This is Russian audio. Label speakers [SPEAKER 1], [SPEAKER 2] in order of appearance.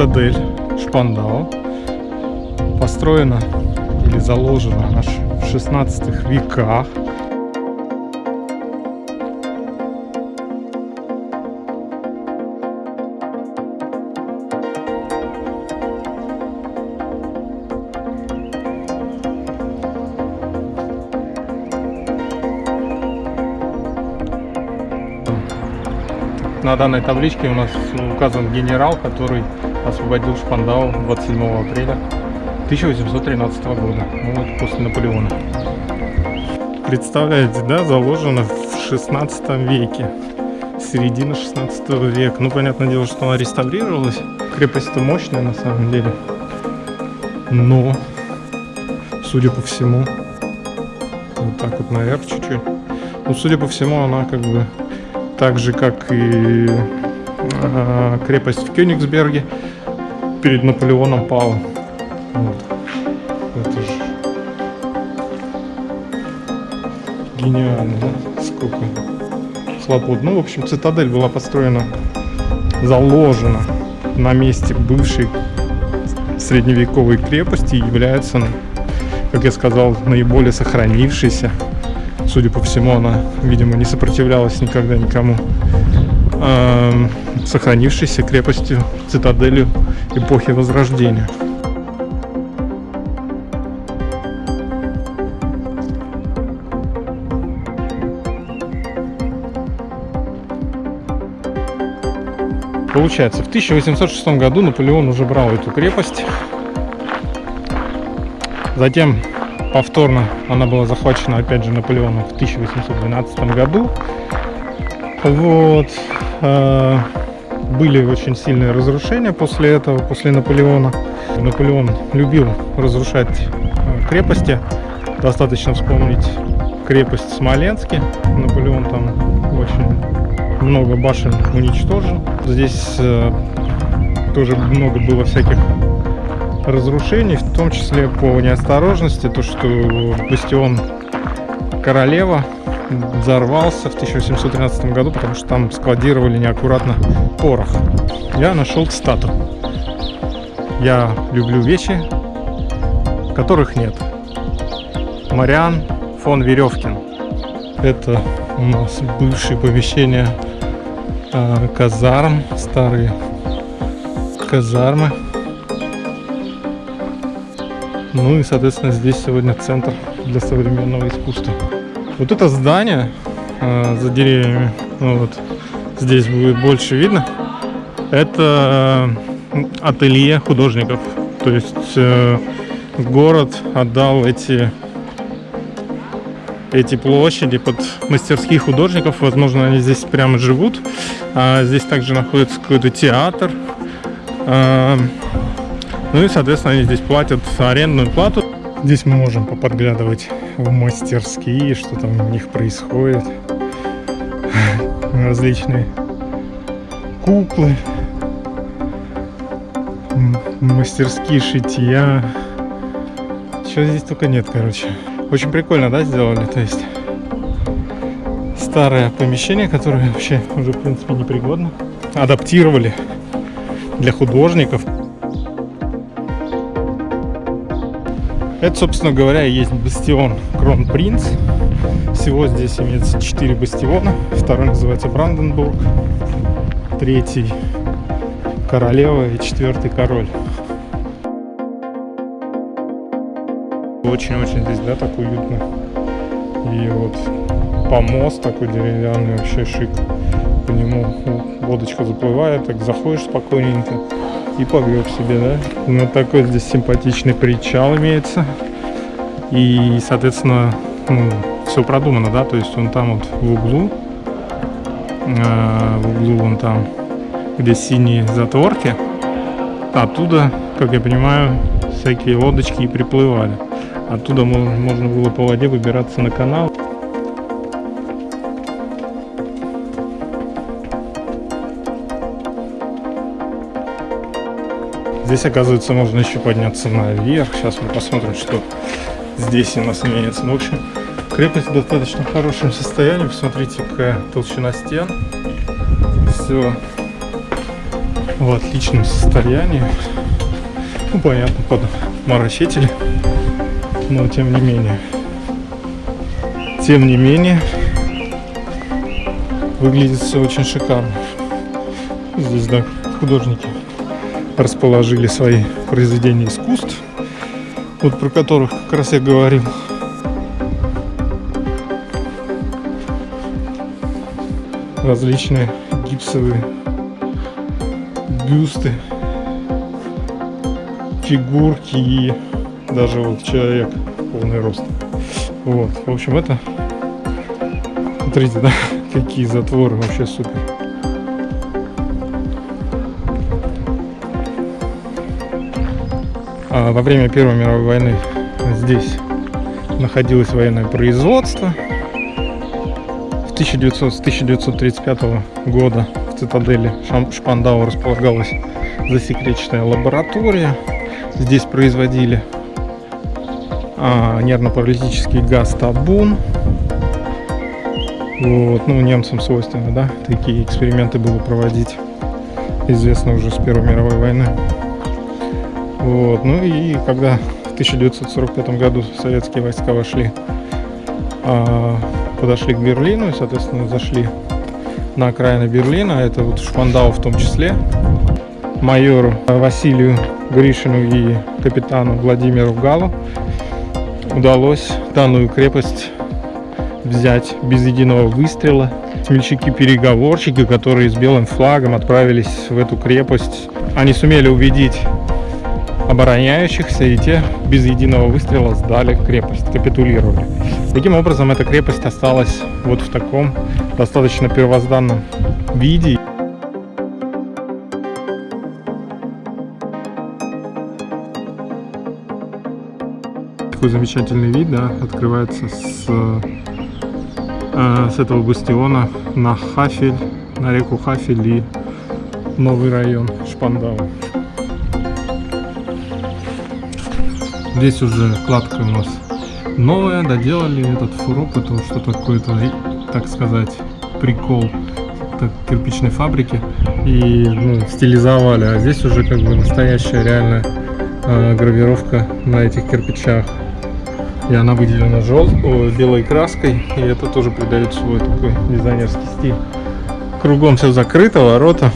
[SPEAKER 1] цитадель Шпандау. Построена или заложена аж в 16 веках. На данной табличке у нас указан генерал, который освободил Шпандау 27 апреля 1813 года. Ну вот после Наполеона. Представляете, да, заложено в 16 веке. Середина 16 века. Ну, понятное дело, что она реставрировалась. Крепость-то мощная на самом деле. Но, судя по всему, вот так вот наверх чуть-чуть. Ну, судя по всему, она как бы так же, как и э, крепость в Кёнигсберге перед Наполеоном пала. Вот. Это же гениально, да? Сколько хлопот. Ну, в общем, цитадель была построена, заложена на месте бывшей средневековой крепости и является, как я сказал, наиболее сохранившейся. Судя по всему, она, видимо, не сопротивлялась никогда никому. Эм, сохранившейся крепостью, цитаделью эпохи Возрождения. Получается, в 1806 году Наполеон уже брал эту крепость. Затем повторно она была захвачена опять же Наполеоном в 1812 году. Вот. Э, были очень сильные разрушения после этого, после Наполеона. Наполеон любил разрушать э, крепости. Достаточно вспомнить крепость Смоленске. Наполеон там очень много башен уничтожил. Здесь э, тоже много было всяких разрушений, в том числе по неосторожности, то что бастион Королева взорвался в 1713 году, потому что там складировали неаккуратно порох. Я нашел цитату. Я люблю вещи, которых нет. Мариан фон Веревкин. Это у нас бывшие помещения э, казарм, старые казармы. Ну и, соответственно, здесь сегодня центр для современного искусства. Вот это здание э, за деревьями, ну вот здесь будет больше видно, это э, ателье художников. То есть э, город отдал эти эти площади под мастерских художников. Возможно, они здесь прямо живут. А здесь также находится какой-то театр. Ну и, соответственно, они здесь платят арендную плату. Здесь мы можем поподглядывать в мастерские, что там у них происходит. Различные куклы, мастерские шитья. Чего здесь только нет, короче. Очень прикольно, да, сделали? То есть старое помещение, которое вообще уже, в принципе, непригодно. Адаптировали для художников. Это, собственно говоря, есть бастион Кронпринц. Всего здесь имеется 4 бастиона. Второй называется Бранденбург. Третий Королева и четвертый Король. Очень-очень здесь, да, так уютно. И вот помост такой деревянный, вообще шик. По нему водочка заплывает, так заходишь спокойненько и погреб себе, да. Ну, такой здесь симпатичный причал имеется. И, соответственно, ну, все продумано, да, то есть он там вот в углу, э, в углу вон там, где синие затворки, оттуда, как я понимаю, всякие лодочки и приплывали. Оттуда можно было по воде выбираться на канал. Здесь, оказывается, можно еще подняться наверх. Сейчас мы посмотрим, что здесь у нас имеется. Ну, в общем, крепость в достаточно хорошем состоянии. Посмотрите, какая толщина стен. Все в отличном состоянии. Ну, понятно, под моросители. Но тем не менее. Тем не менее, выглядит все очень шикарно. Здесь, да, художники расположили свои произведения искусств, вот про которых как раз я говорил. Различные гипсовые бюсты, фигурки и даже вот человек полный рост. Вот, в общем, это, смотрите, да, какие затворы, вообще супер. Во время Первой мировой войны здесь находилось военное производство. В 1900, с 1935 года в цитадели Шпандау располагалась засекреченная лаборатория. Здесь производили а, нервно-паралитический газ табун. Вот, ну, немцам свойственно, да, такие эксперименты было проводить. Известно уже с Первой мировой войны. Вот, ну и когда в 1945 году советские войска вошли, а, подошли к Берлину и, соответственно, зашли на окраины Берлина, это вот Шпандау в том числе, майору Василию Гришину и капитану Владимиру Галу удалось данную крепость взять без единого выстрела. Смельчаки-переговорщики, которые с белым флагом отправились в эту крепость, они сумели убедить обороняющихся, и те без единого выстрела сдали крепость, капитулировали. Таким образом, эта крепость осталась вот в таком достаточно первозданном виде. такой замечательный вид, да, открывается с, э, с этого бастиона на Хафель, на реку Хафель и новый район Шпандау. Здесь уже кладка у нас новая, доделали этот фуроп, это что-то какое-то, так сказать, прикол кирпичной фабрики и ну, стилизовали, а здесь уже как бы настоящая реальная э, гравировка на этих кирпичах. И она выделена жел... белой краской, и это тоже придает свой такой дизайнерский стиль. Кругом все закрыто, ворота